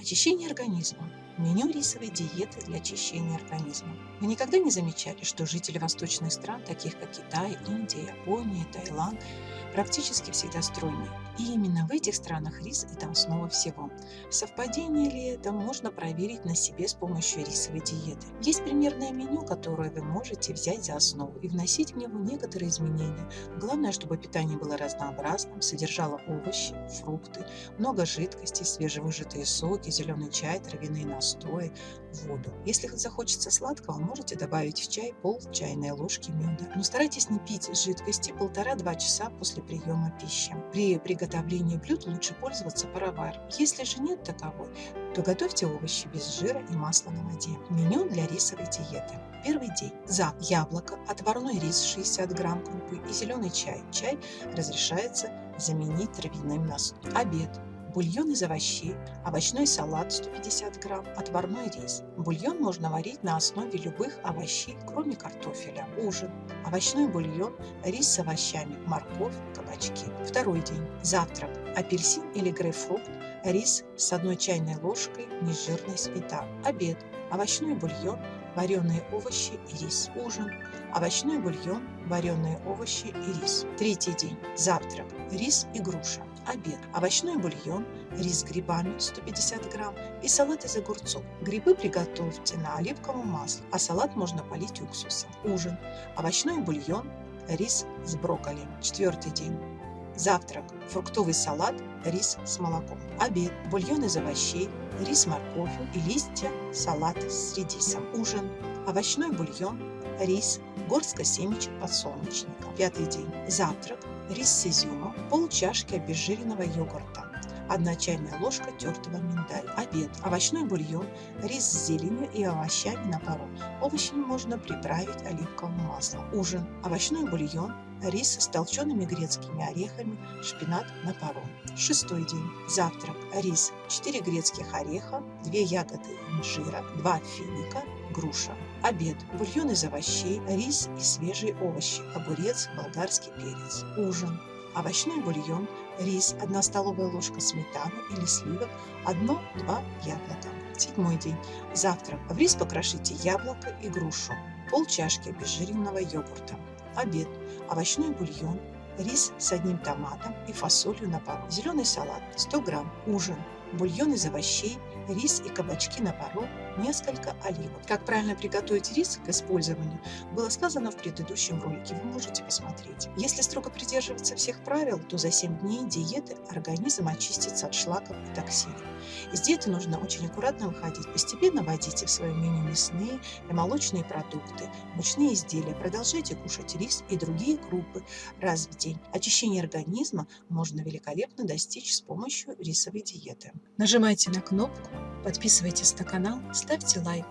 Очищение организма. Меню рисовой диеты для очищения организма. Вы никогда не замечали, что жители восточных стран, таких как Китай, Индия, Япония, Таиланд, практически всегда стройные? И именно в этих странах рис – это основа всего. Совпадение ли это, можно проверить на себе с помощью рисовой диеты. Есть примерное меню, которое вы можете взять за основу и вносить в него некоторые изменения. Главное, чтобы питание было разнообразным, содержало овощи, фрукты, много жидкости, свежевыжатые соки, зеленый чай, травяные настои, воду. Если захочется сладкого, можете добавить в чай пол чайной ложки меда. Но старайтесь не пить жидкости полтора-два часа после приема пищи. При приготовлении блюд лучше пользоваться пароваром. Если же нет таковой, то готовьте овощи без жира и масла на воде. Меню для рисовой диеты. Первый день. За яблоко, отварной рис 60 грамм крупы и зеленый чай. Чай разрешается заменить травяным настоем. Обед бульон из овощей, овощной салат 150 грамм, отварной рис. Бульон можно варить на основе любых овощей, кроме картофеля. Ужин. Овощной бульон, рис с овощами, морковь, кабачки. Второй день. Завтрак. Апельсин или грейпфрут, рис с одной чайной ложкой нежирной сметаны. Обед. Овощной бульон, вареные овощи и рис. Ужин. Овощной бульон, вареные овощи и рис. Третий день. Завтрак. Рис и груша обед. Овощной бульон, рис с грибами 150 грамм и салат из огурцов. Грибы приготовьте на оливковом масле, а салат можно полить уксусом. Ужин. Овощной бульон, рис с брокколи. Четвертый день. Завтрак. Фруктовый салат, рис с молоком. Обед. Бульон из овощей, рис с морковью и листья салат с редисом. Ужин. Овощной бульон, рис, горстка семечек подсолнечника. Пятый день. Завтрак рис с изюмом, пол чашки обезжиренного йогурта, 1 чайная ложка тертого миндаля. Обед. Овощной бульон, рис с зеленью и овощами на пару. Овощи можно приправить оливковым маслом. Ужин. Овощной бульон, рис с толчеными грецкими орехами, шпинат на пару. Шестой день. Завтрак. Рис, 4 грецких ореха, 2 ягоды инжира, 2 финика, груша. Обед. Бульон из овощей, рис и свежие овощи, огурец, болгарский перец. Ужин. Овощной бульон, рис, 1 столовая ложка сметаны или сливок, 1-2 яблока. Седьмой день. Завтрак. В рис покрошите яблоко и грушу, пол чашки обезжиренного йогурта. Обед. Овощной бульон, рис с одним томатом и фасолью на пару. Зеленый салат 100 грамм. Ужин. Бульон из овощей, рис и кабачки на пару, несколько оливок. Как правильно приготовить рис к использованию, было сказано в предыдущем ролике, вы можете посмотреть. Если строго придерживаться всех правил, то за 7 дней диеты организм очистится от шлаков и токсинов. Из диеты нужно очень аккуратно выходить, постепенно вводите в свое меню мясные и молочные продукты, мучные изделия, продолжайте кушать рис и другие крупы раз в день. Очищение организма можно великолепно достичь с помощью рисовой диеты. Нажимайте на кнопку, подписывайтесь на канал, ставьте лайк.